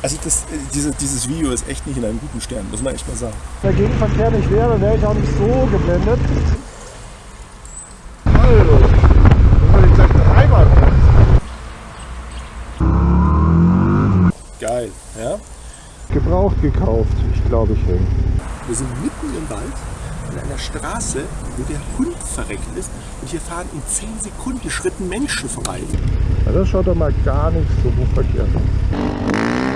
Also das, diese, dieses Video ist echt nicht in einem guten Stern, muss man echt mal sagen. Wenn der Gegenverkehr nicht wäre, wäre ich auch nicht so geblendet. Dann dreimal Geil, ja? Gebraucht gekauft, ich glaube ich hänge. Wir sind mitten im Wald an einer Straße, wo der Hund verreckt ist und hier fahren in 10 Sekunden Schritten Menschen vorbei. Ja, das schaut doch mal gar nicht so verkehrt aus.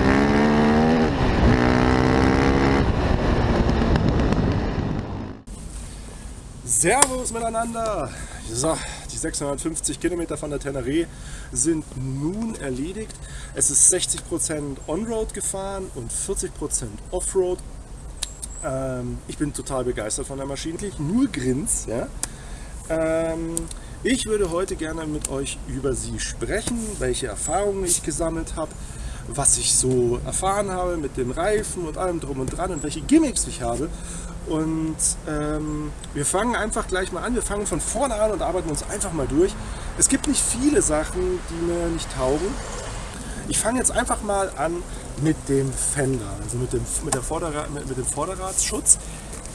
Servus miteinander! So, die 650 Kilometer von der Teneré sind nun erledigt. Es ist 60% On-Road gefahren und 40% Offroad. Ähm, ich bin total begeistert von der Maschine, nur Grins. Ja? Ähm, ich würde heute gerne mit euch über sie sprechen, welche Erfahrungen ich gesammelt habe, was ich so erfahren habe mit den Reifen und allem drum und dran und welche Gimmicks ich habe. Und ähm, wir fangen einfach gleich mal an. Wir fangen von vorne an und arbeiten uns einfach mal durch. Es gibt nicht viele Sachen, die mir nicht taugen. Ich fange jetzt einfach mal an mit dem Fender, also mit dem, mit der Vorderrad, mit, mit dem Vorderradsschutz.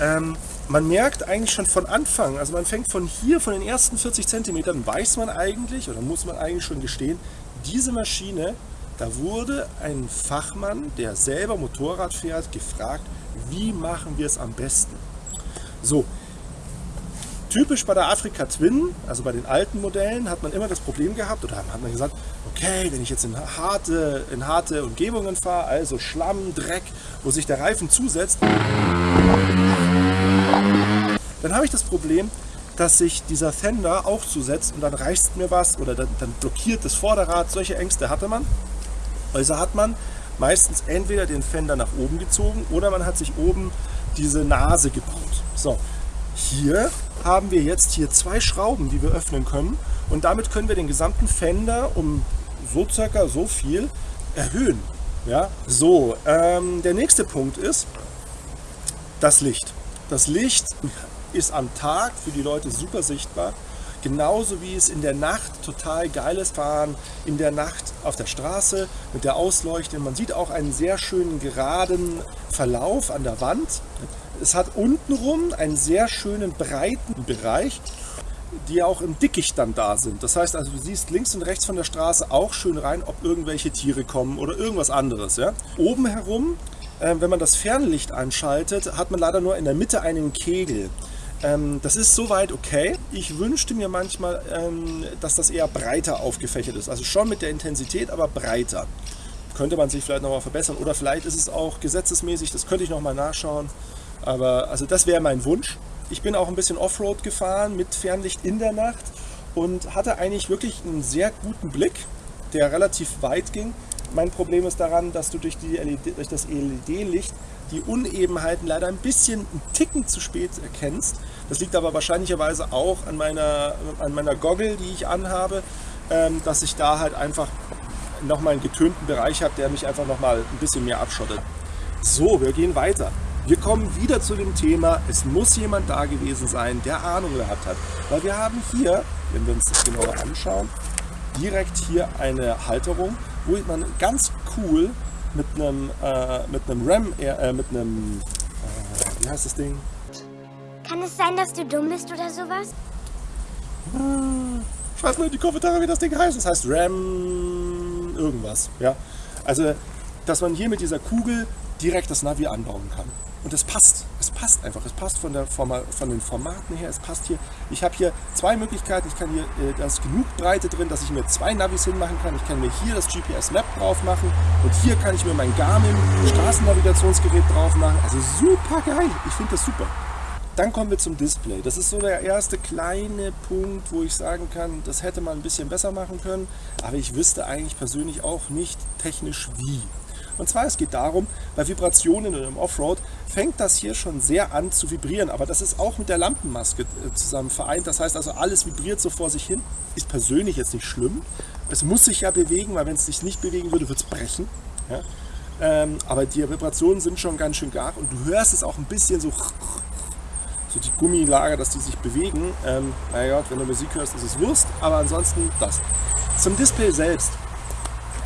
Ähm, man merkt eigentlich schon von Anfang, also man fängt von hier, von den ersten 40 Zentimetern, weiß man eigentlich, oder muss man eigentlich schon gestehen, diese Maschine, da wurde ein Fachmann, der selber Motorrad fährt, gefragt, wie machen wir es am besten? So, typisch bei der Afrika Twin, also bei den alten Modellen, hat man immer das Problem gehabt, oder hat man gesagt, okay, wenn ich jetzt in harte, in harte Umgebungen fahre, also Schlamm, Dreck, wo sich der Reifen zusetzt, dann habe ich das Problem, dass sich dieser Fender auch zusetzt und dann reißt mir was oder dann, dann blockiert das Vorderrad. Solche Ängste hatte man. Also hat man meistens entweder den Fender nach oben gezogen oder man hat sich oben diese Nase gebaut. So, hier haben wir jetzt hier zwei Schrauben, die wir öffnen können und damit können wir den gesamten Fender um so circa so viel erhöhen. Ja, so, ähm, der nächste Punkt ist das Licht. Das Licht ist am Tag für die Leute super sichtbar. Genauso wie es in der Nacht total geiles Fahren, in der Nacht auf der Straße mit der Ausleuchtung. Man sieht auch einen sehr schönen geraden Verlauf an der Wand. Es hat untenrum einen sehr schönen breiten Bereich, die auch im Dickicht dann da sind. Das heißt also, du siehst links und rechts von der Straße auch schön rein, ob irgendwelche Tiere kommen oder irgendwas anderes. Ja? Oben herum, äh, wenn man das Fernlicht anschaltet, hat man leider nur in der Mitte einen Kegel. Ähm, das ist soweit okay. Ich wünschte mir manchmal, ähm, dass das eher breiter aufgefächert ist. Also schon mit der Intensität, aber breiter. Könnte man sich vielleicht nochmal verbessern. Oder vielleicht ist es auch gesetzesmäßig, das könnte ich nochmal nachschauen. Aber also das wäre mein Wunsch. Ich bin auch ein bisschen Offroad gefahren mit Fernlicht in der Nacht und hatte eigentlich wirklich einen sehr guten Blick, der relativ weit ging. Mein Problem ist daran, dass du durch, die LED, durch das LED-Licht die Unebenheiten leider ein bisschen einen Ticken zu spät erkennst. Das liegt aber wahrscheinlicherweise auch an meiner, an meiner Goggle, die ich anhabe, ähm, dass ich da halt einfach nochmal einen getönten Bereich habe, der mich einfach nochmal ein bisschen mehr abschottet. So, wir gehen weiter. Wir kommen wieder zu dem Thema, es muss jemand da gewesen sein, der Ahnung gehabt hat. Weil wir haben hier, wenn wir uns das genauer anschauen, direkt hier eine Halterung, wo man ganz cool mit einem, äh, mit einem RAM, äh, mit einem, äh, wie heißt das Ding? Kann es sein, dass du dumm bist oder sowas? Ich weiß nur in die Kommentare, wie das Ding heißt. Das heißt RAM irgendwas. Ja? Also, dass man hier mit dieser Kugel direkt das Navi anbauen kann. Und es passt. Es passt einfach. Es passt von, der Forma, von den Formaten her. Es passt hier. Ich habe hier zwei Möglichkeiten. Ich kann hier, äh, da ist genug Breite drin, dass ich mir zwei Navis hinmachen kann. Ich kann mir hier das GPS Map drauf machen. Und hier kann ich mir mein Garmin Straßennavigationsgerät drauf machen. Also super geil. Ich finde das super. Dann kommen wir zum Display. Das ist so der erste kleine Punkt, wo ich sagen kann, das hätte man ein bisschen besser machen können. Aber ich wüsste eigentlich persönlich auch nicht technisch wie. Und zwar, es geht darum, bei Vibrationen und im Offroad fängt das hier schon sehr an zu vibrieren. Aber das ist auch mit der Lampenmaske äh, zusammen vereint. Das heißt also, alles vibriert so vor sich hin. Ist persönlich jetzt nicht schlimm. Es muss sich ja bewegen, weil wenn es sich nicht bewegen würde, würde es brechen. Ja? Ähm, aber die Vibrationen sind schon ganz schön gar und du hörst es auch ein bisschen so, so die Gummilager, dass die sich bewegen. Ähm, naja, wenn du Musik hörst, ist es Wurst, aber ansonsten das. Zum Display selbst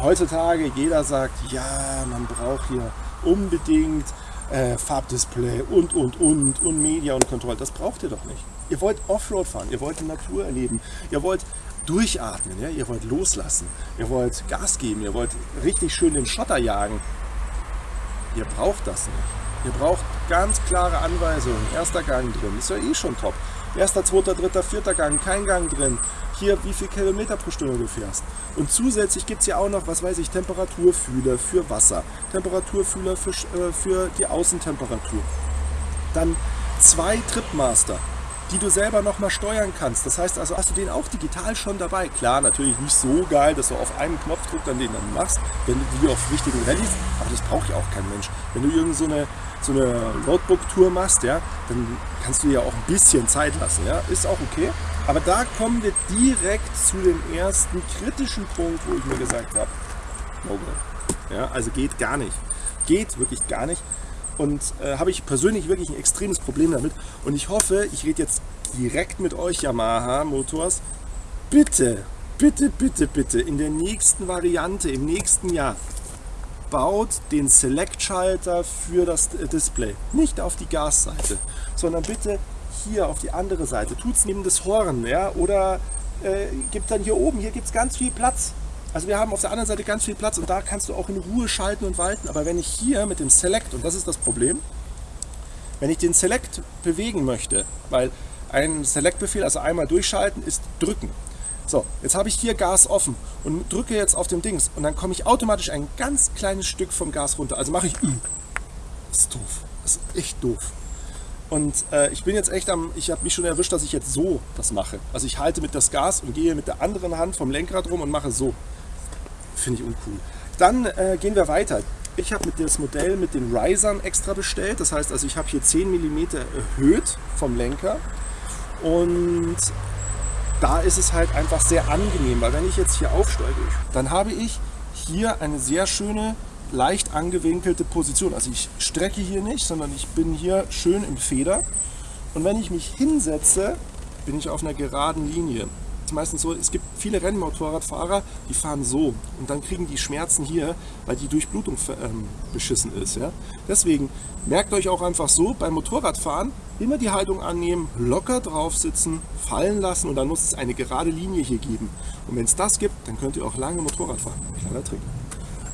heutzutage jeder sagt, ja, man braucht hier unbedingt äh, Farbdisplay und, und, und, und Media und Kontrolle. Das braucht ihr doch nicht. Ihr wollt Offroad fahren, ihr wollt die Natur erleben, ihr wollt durchatmen, ja? ihr wollt loslassen, ihr wollt Gas geben, ihr wollt richtig schön den Schotter jagen. Ihr braucht das nicht. Ihr braucht ganz klare Anweisungen. Erster Gang drin, ist ja eh schon top. Erster, zweiter, dritter, vierter Gang, kein Gang drin. Hier, wie viel Kilometer pro Stunde du fährst. Und zusätzlich gibt es ja auch noch, was weiß ich, Temperaturfühler für Wasser, Temperaturfühler für, äh, für die Außentemperatur. Dann zwei Tripmaster die du selber nochmal steuern kannst. Das heißt also, hast du den auch digital schon dabei. Klar, natürlich nicht so geil, dass du auf einen Knopfdruck dann den dann machst, wenn du wie auf wichtigen Rallyes, aber das braucht ja auch kein Mensch. Wenn du irgend so so eine Roadbook-Tour machst, ja, dann kannst du ja auch ein bisschen Zeit lassen, ja, ist auch okay. Aber da kommen wir direkt zu dem ersten kritischen Punkt, wo ich mir gesagt habe, no go. Ja, also geht gar nicht. Geht wirklich gar nicht und äh, habe ich persönlich wirklich ein extremes Problem damit. Und ich hoffe, ich rede jetzt direkt mit euch Yamaha Motors. Bitte, bitte, bitte, bitte in der nächsten Variante, im nächsten Jahr, baut den Select-Schalter für das Display. Nicht auf die Gasseite, sondern bitte hier auf die andere Seite. Tut es neben das Horn, ja, oder äh, gibt dann hier oben, hier gibt es ganz viel Platz. Also wir haben auf der anderen Seite ganz viel Platz und da kannst du auch in Ruhe schalten und walten. Aber wenn ich hier mit dem Select, und das ist das Problem, wenn ich den Select bewegen möchte, weil ein Select-Befehl, also einmal durchschalten, ist drücken. So, jetzt habe ich hier Gas offen und drücke jetzt auf dem Dings und dann komme ich automatisch ein ganz kleines Stück vom Gas runter. Also mache ich Ü. Das ist doof. Das ist echt doof. Und äh, ich bin jetzt echt am, ich habe mich schon erwischt, dass ich jetzt so das mache. Also ich halte mit das Gas und gehe mit der anderen Hand vom Lenkrad rum und mache so finde ich uncool. Dann äh, gehen wir weiter. Ich habe das Modell mit den Risern extra bestellt. Das heißt also, ich habe hier 10 mm erhöht vom Lenker. Und da ist es halt einfach sehr angenehm, weil wenn ich jetzt hier aufsteige, dann habe ich hier eine sehr schöne, leicht angewinkelte Position. Also ich strecke hier nicht, sondern ich bin hier schön im Feder. Und wenn ich mich hinsetze, bin ich auf einer geraden Linie es meistens so, es gibt viele Rennmotorradfahrer, die fahren so und dann kriegen die Schmerzen hier, weil die Durchblutung ähm, beschissen ist. Ja? Deswegen merkt euch auch einfach so, beim Motorradfahren immer die Haltung annehmen, locker drauf sitzen, fallen lassen und dann muss es eine gerade Linie hier geben. Und wenn es das gibt, dann könnt ihr auch lange Motorrad fahren. Kleiner Trick.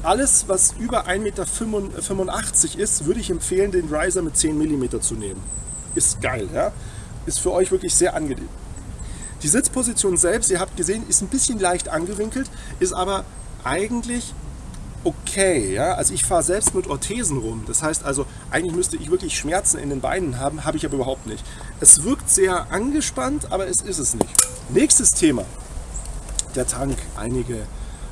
Alles, was über 1,85 Meter ist, würde ich empfehlen, den Riser mit 10 mm zu nehmen. Ist geil, ja? Ist für euch wirklich sehr angenehm. Die Sitzposition selbst, ihr habt gesehen, ist ein bisschen leicht angewinkelt, ist aber eigentlich okay. Ja? Also ich fahre selbst mit Orthesen rum. Das heißt also, eigentlich müsste ich wirklich Schmerzen in den Beinen haben, habe ich aber überhaupt nicht. Es wirkt sehr angespannt, aber es ist es nicht. Nächstes Thema, der Tank. Einige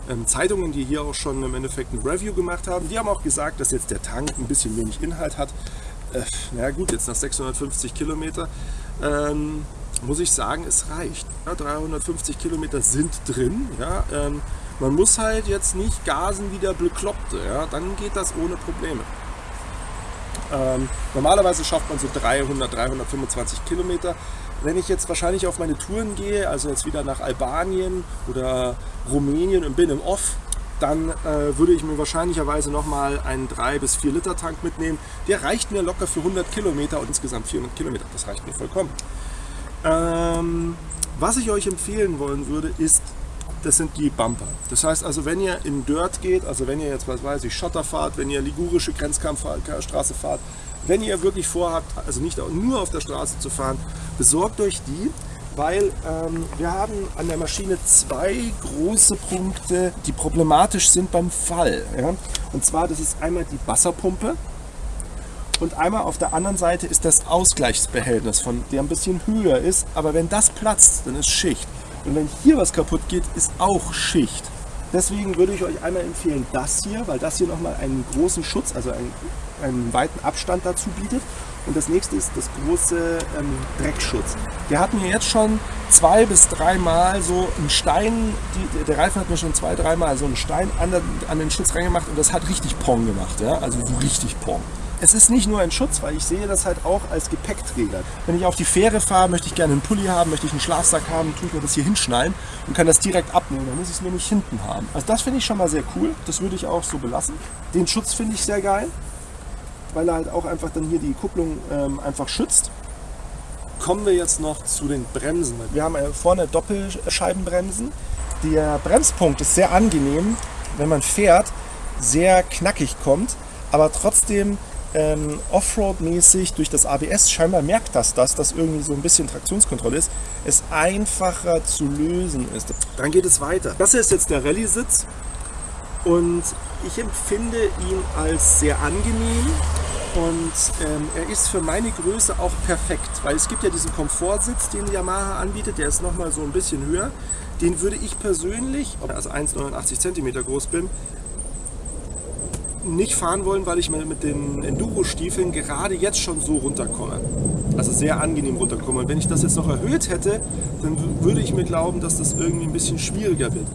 ähm, Zeitungen, die hier auch schon im Endeffekt ein Review gemacht haben, die haben auch gesagt, dass jetzt der Tank ein bisschen wenig Inhalt hat. Äh, na gut, jetzt nach 650 Kilometer. Ähm, muss ich sagen, es reicht. Ja, 350 Kilometer sind drin. Ja, ähm, man muss halt jetzt nicht gasen wie der Bekloppte. Ja, dann geht das ohne Probleme. Ähm, normalerweise schafft man so 300, 325 Kilometer. Wenn ich jetzt wahrscheinlich auf meine Touren gehe, also jetzt wieder nach Albanien oder Rumänien und bin im Off, dann äh, würde ich mir wahrscheinlicherweise nochmal einen 3 bis 4 Liter Tank mitnehmen. Der reicht mir locker für 100 Kilometer und insgesamt 400 Kilometer. Das reicht mir vollkommen. Ähm, was ich euch empfehlen wollen würde, ist, das sind die Bumper. Das heißt also, wenn ihr in Dirt geht, also wenn ihr jetzt, was weiß ich, Schotter fahrt, wenn ihr ligurische Grenzkampfstraße fahrt, wenn ihr wirklich vorhabt, also nicht nur auf der Straße zu fahren, besorgt euch die, weil ähm, wir haben an der Maschine zwei große Punkte, die problematisch sind beim Fall. Ja? Und zwar, das ist einmal die Wasserpumpe, und einmal auf der anderen Seite ist das Ausgleichsbehältnis, von der ein bisschen höher ist. Aber wenn das platzt, dann ist Schicht. Und wenn hier was kaputt geht, ist auch Schicht. Deswegen würde ich euch einmal empfehlen, das hier, weil das hier nochmal einen großen Schutz, also einen, einen weiten Abstand dazu bietet. Und das nächste ist das große ähm, Dreckschutz. Wir hatten hier jetzt schon zwei bis dreimal so einen Stein, die, der Reifen hat mir schon zwei, dreimal so einen Stein an, der, an den Schutz reingemacht und das hat richtig Pong gemacht. Ja? Also so richtig Pong. Es ist nicht nur ein Schutz, weil ich sehe das halt auch als Gepäckträger. Wenn ich auf die Fähre fahre, möchte ich gerne einen Pulli haben, möchte ich einen Schlafsack haben, tue ich mir das hier hinschnallen und kann das direkt abnehmen. Dann muss ich es nur nicht hinten haben. Also das finde ich schon mal sehr cool. Das würde ich auch so belassen. Den Schutz finde ich sehr geil, weil er halt auch einfach dann hier die Kupplung ähm, einfach schützt. Kommen wir jetzt noch zu den Bremsen. Wir haben vorne Doppelscheibenbremsen. Der Bremspunkt ist sehr angenehm, wenn man fährt, sehr knackig kommt, aber trotzdem ähm, Offroad-mäßig durch das ABS, scheinbar merkt das das, dass irgendwie so ein bisschen Traktionskontrolle ist, es einfacher zu lösen ist. Dann geht es weiter. Das hier ist jetzt der Rallye-Sitz und ich empfinde ihn als sehr angenehm und ähm, er ist für meine Größe auch perfekt, weil es gibt ja diesen Komfortsitz, den Yamaha anbietet, der ist nochmal so ein bisschen höher. Den würde ich persönlich, also 1,89 cm groß bin, nicht fahren wollen, weil ich mit den Enduro-Stiefeln gerade jetzt schon so runterkomme. Also sehr angenehm runterkomme. Und wenn ich das jetzt noch erhöht hätte, dann würde ich mir glauben, dass das irgendwie ein bisschen schwieriger wird.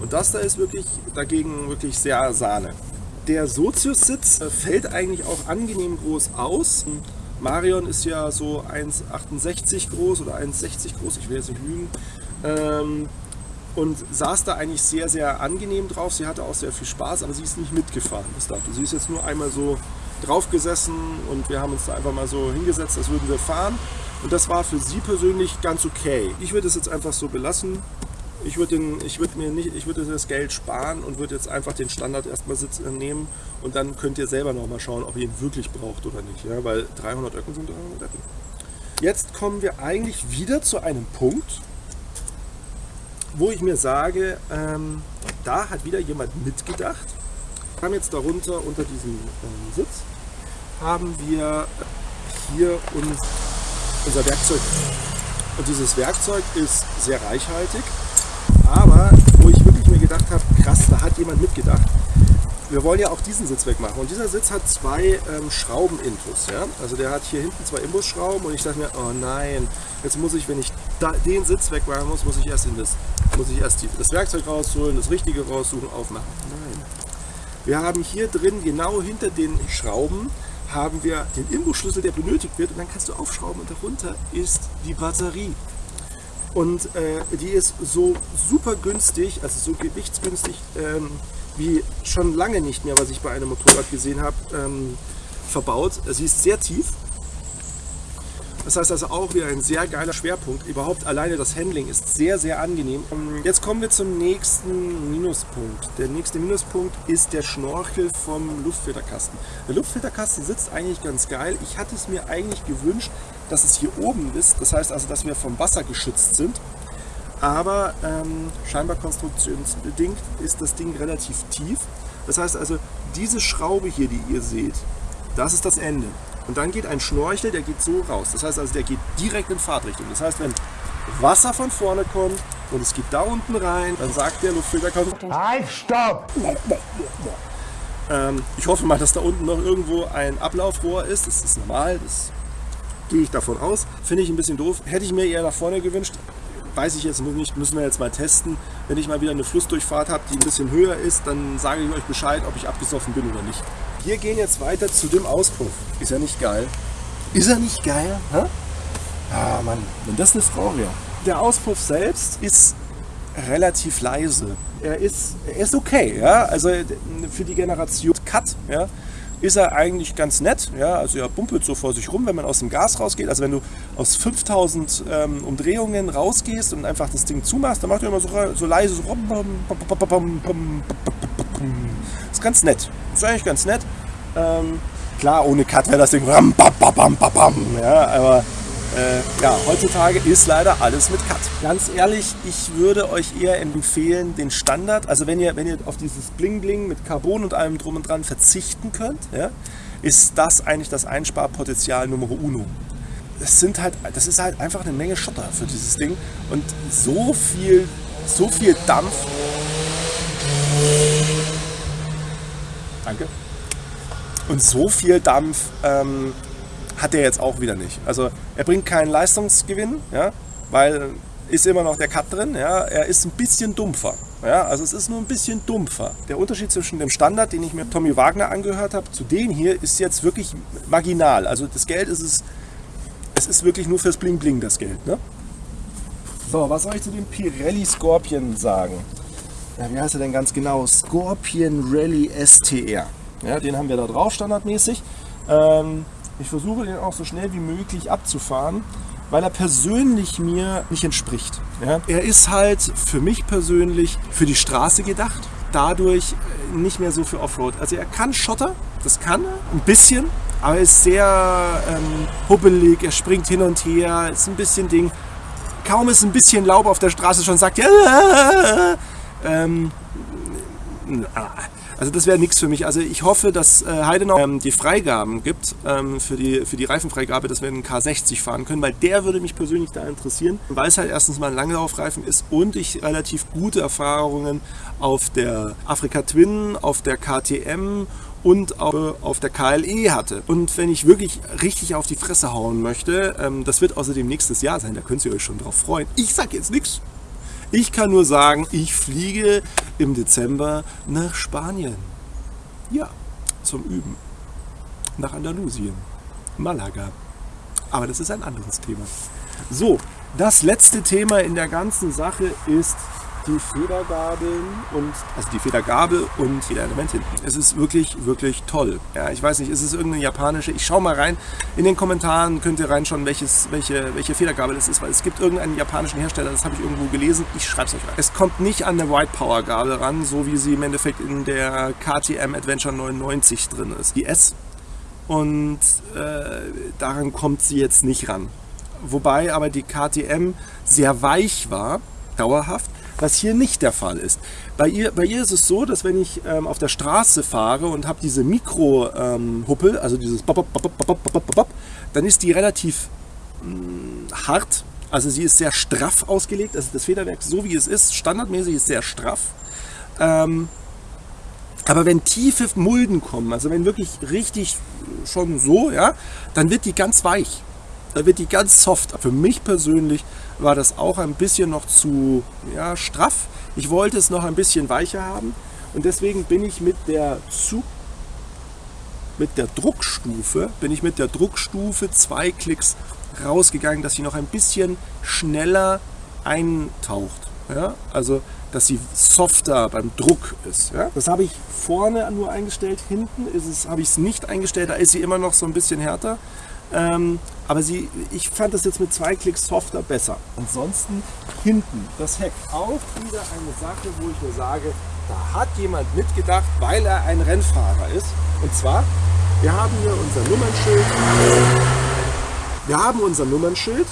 Und das da ist wirklich dagegen wirklich sehr Sahne. Der Sozius-Sitz fällt eigentlich auch angenehm groß aus. Marion ist ja so 1,68 groß oder 1,60 groß, ich will jetzt nicht lügen. Ähm, und saß da eigentlich sehr, sehr angenehm drauf. Sie hatte auch sehr viel Spaß, aber sie ist nicht mitgefahren bis dato. Sie ist jetzt nur einmal so drauf gesessen und wir haben uns da einfach mal so hingesetzt, als würden wir fahren. Und das war für sie persönlich ganz okay. Ich würde es jetzt einfach so belassen. Ich würde, den, ich würde mir nicht, ich würde das Geld sparen und würde jetzt einfach den Standard erstmal Sitz nehmen und dann könnt ihr selber noch mal schauen, ob ihr ihn wirklich braucht oder nicht, ja, weil 300 Öcken sind 300 Öcken. Jetzt kommen wir eigentlich wieder zu einem Punkt, wo ich mir sage, ähm, da hat wieder jemand mitgedacht. Wir haben jetzt darunter unter diesem ähm, Sitz haben wir hier uns, unser Werkzeug. Und dieses Werkzeug ist sehr reichhaltig, aber wo ich wirklich mir gedacht habe, krass, da hat jemand mitgedacht wir wollen ja auch diesen Sitz wegmachen. Und dieser Sitz hat zwei ähm, Schrauben-Intus. Ja? Also der hat hier hinten zwei Imbusschrauben und ich dachte mir, oh nein, jetzt muss ich, wenn ich da, den Sitz wegmachen muss, muss ich erst in das, muss ich erst die, das Werkzeug rausholen, das Richtige raussuchen, aufmachen. Nein. Wir haben hier drin, genau hinter den Schrauben, haben wir den Imbusschlüssel, der benötigt wird und dann kannst du aufschrauben und darunter ist die Batterie. Und äh, die ist so super günstig, also so gewichtsgünstig, ähm, wie schon lange nicht mehr, was ich bei einem Motorrad gesehen habe, ähm, verbaut. Sie ist sehr tief. Das heißt also auch wieder ein sehr geiler Schwerpunkt. Überhaupt alleine das Handling ist sehr, sehr angenehm. Jetzt kommen wir zum nächsten Minuspunkt. Der nächste Minuspunkt ist der Schnorchel vom Luftfilterkasten. Der Luftfilterkasten sitzt eigentlich ganz geil. Ich hatte es mir eigentlich gewünscht, dass es hier oben ist. Das heißt also, dass wir vom Wasser geschützt sind. Aber ähm, scheinbar konstruktionsbedingt ist das Ding relativ tief. Das heißt also, diese Schraube hier, die ihr seht, das ist das Ende. Und dann geht ein Schnorchel, der geht so raus. Das heißt also, der geht direkt in Fahrtrichtung. Das heißt, wenn Wasser von vorne kommt und es geht da unten rein, dann sagt der Luftfilter, Halt, stopp! Ähm, ich hoffe mal, dass da unten noch irgendwo ein Ablaufrohr ist. Das ist normal, das gehe ich davon aus. Finde ich ein bisschen doof. Hätte ich mir eher nach vorne gewünscht weiß ich jetzt nicht, müssen wir jetzt mal testen. Wenn ich mal wieder eine Flussdurchfahrt habe, die ein bisschen höher ist, dann sage ich euch Bescheid, ob ich abgesoffen bin oder nicht. Wir gehen jetzt weiter zu dem Auspuff. Ist er nicht geil? Ist er nicht geil? Hä? Ah Mann, wenn das eine Frau wäre. Der Auspuff selbst ist relativ leise. Er ist, er ist okay, ja. Also für die Generation Cut, ja, ist er eigentlich ganz nett. Ja? Also er bumpelt so vor sich rum, wenn man aus dem Gas rausgeht. Also wenn du aus 5000 ähm, Umdrehungen rausgehst und einfach das Ding zumachst, dann macht er immer so, so leise so ganz nett. Ist eigentlich ganz nett. Ähm, klar, ohne Cut wäre das Ding ram, bam, bam, bam, bam, ja, aber äh, ja, heutzutage ist leider alles mit Cut. Ganz ehrlich, ich würde euch eher empfehlen, den Standard, also wenn ihr, wenn ihr auf dieses Bling Bling mit Carbon und allem drum und dran verzichten könnt, ja, ist das eigentlich das Einsparpotenzial Nummer uno. Das, sind halt, das ist halt einfach eine Menge Schotter für dieses Ding und so viel, so viel Dampf. Danke. Und so viel Dampf ähm, hat er jetzt auch wieder nicht. Also er bringt keinen Leistungsgewinn, ja, weil ist immer noch der Cut drin. Ja. Er ist ein bisschen dumpfer. Ja, also es ist nur ein bisschen dumpfer. Der Unterschied zwischen dem Standard, den ich mir Tommy Wagner angehört habe, zu dem hier ist jetzt wirklich marginal. Also das Geld ist es, es ist wirklich nur fürs Bling Bling das Geld. Ne? So, was soll ich zu dem Pirelli Scorpion sagen? Ja, wie heißt er denn ganz genau? Scorpion Rally STR. Ja, den haben wir da drauf standardmäßig. Ähm, ich versuche den auch so schnell wie möglich abzufahren, weil er persönlich mir nicht entspricht. Ja? Er ist halt für mich persönlich für die Straße gedacht, dadurch äh, nicht mehr so für Offroad. Also er kann Schotter, das kann er, ein bisschen, aber er ist sehr ähm, hubbelig, er springt hin und her, ist ein bisschen Ding. Kaum ist ein bisschen Laub auf der Straße schon sagt, ja, ähm, also das wäre nichts für mich. Also ich hoffe, dass äh, Heidenau ähm, die Freigaben gibt ähm, für, die, für die Reifenfreigabe, dass wir einen K60 fahren können, weil der würde mich persönlich da interessieren, weil es halt erstens mal ein Langlaufreifen ist und ich relativ gute Erfahrungen auf der Afrika Twin, auf der KTM und auf der KLE hatte. Und wenn ich wirklich richtig auf die Fresse hauen möchte, ähm, das wird außerdem nächstes Jahr sein, da könnt ihr euch schon drauf freuen. Ich sag jetzt nichts. Ich kann nur sagen, ich fliege im Dezember nach Spanien. Ja, zum Üben. Nach Andalusien. Malaga. Aber das ist ein anderes Thema. So, das letzte Thema in der ganzen Sache ist die Federgabeln und also die Federgabel und Federelement hinten. Es ist wirklich, wirklich toll. Ja, ich weiß nicht, ist es irgendeine japanische? Ich schaue mal rein. In den Kommentaren könnt ihr reinschauen, welches, welche, welche Federgabel es ist, weil es gibt irgendeinen japanischen Hersteller, das habe ich irgendwo gelesen. Ich schreibe es euch rein. Es kommt nicht an eine White Power Gabel ran, so wie sie im Endeffekt in der KTM Adventure 99 drin ist. Die S. Und äh, daran kommt sie jetzt nicht ran. Wobei aber die KTM sehr weich war, dauerhaft was hier nicht der Fall ist. Bei ihr, bei ihr ist es so, dass wenn ich ähm, auf der Straße fahre und habe diese Mikro-Huppel, ähm, also dieses Bop, Bop, Bop, dann ist die relativ mh, mm, hart. Also sie ist sehr straff ausgelegt. Also das Federwerk, so wie es ist, standardmäßig ist sehr straff. Ähm, aber wenn tiefe Mulden kommen, also wenn wirklich richtig schon so, ja, dann wird die ganz weich. Da wird die ganz soft. Für mich persönlich war das auch ein bisschen noch zu ja, straff. Ich wollte es noch ein bisschen weicher haben und deswegen bin ich mit der Zug mit der Druckstufe, bin ich mit der Druckstufe zwei Klicks rausgegangen, dass sie noch ein bisschen schneller eintaucht. Ja? Also, dass sie softer beim Druck ist. Ja? Das habe ich vorne nur eingestellt, hinten ist es, habe ich es nicht eingestellt, da ist sie immer noch so ein bisschen härter. Ähm, aber sie, ich fand das jetzt mit zwei Klicks softer besser. Ansonsten hinten das Heck auch wieder eine Sache, wo ich mir sage, da hat jemand mitgedacht, weil er ein Rennfahrer ist. Und zwar, wir haben hier unser Nummernschild. Wir haben unser Nummernschild.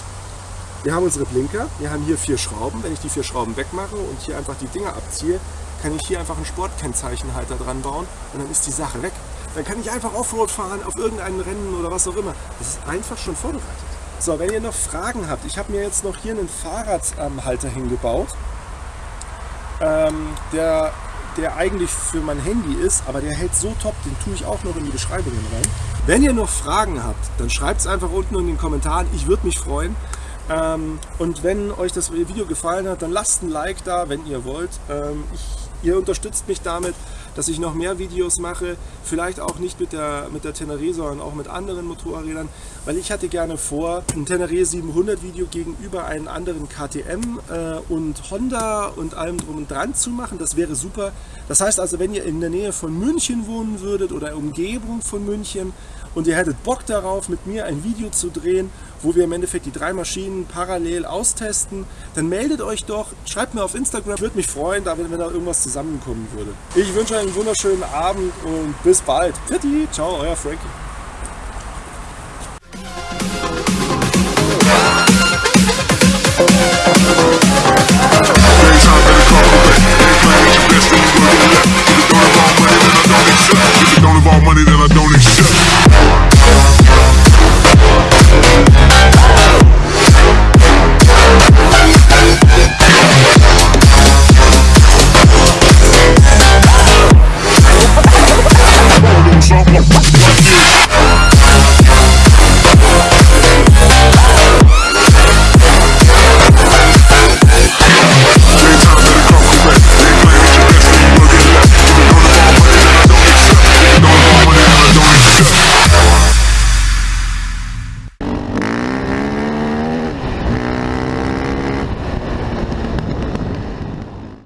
Wir haben unsere Blinker. Wir haben hier vier Schrauben. Wenn ich die vier Schrauben wegmache und hier einfach die Dinger abziehe, kann ich hier einfach einen Sportkennzeichenhalter dran bauen und dann ist die Sache weg. Dann kann ich einfach Offroad fahren auf irgendeinem Rennen oder was auch immer. Das ist einfach schon vorbereitet. So, wenn ihr noch Fragen habt, ich habe mir jetzt noch hier einen Fahrradhalter hingebaut, ähm, der, der eigentlich für mein Handy ist, aber der hält so top, den tue ich auch noch in die Beschreibungen rein. Wenn ihr noch Fragen habt, dann schreibt es einfach unten in den Kommentaren, ich würde mich freuen. Ähm, und wenn euch das Video gefallen hat, dann lasst ein Like da, wenn ihr wollt. Ähm, ich, ihr unterstützt mich damit dass ich noch mehr Videos mache, vielleicht auch nicht mit der, mit der Tenere, sondern auch mit anderen Motorrädern, weil ich hatte gerne vor, ein Tenere 700 Video gegenüber einen anderen KTM äh, und Honda und allem drum und dran zu machen, das wäre super. Das heißt also, wenn ihr in der Nähe von München wohnen würdet oder Umgebung von München, und ihr hättet Bock darauf, mit mir ein Video zu drehen, wo wir im Endeffekt die drei Maschinen parallel austesten, dann meldet euch doch, schreibt mir auf Instagram, würde mich freuen, wenn da irgendwas zusammenkommen würde. Ich wünsche einen wunderschönen Abend und bis bald. Fitti, ciao, euer Frankie. money that I don't accept.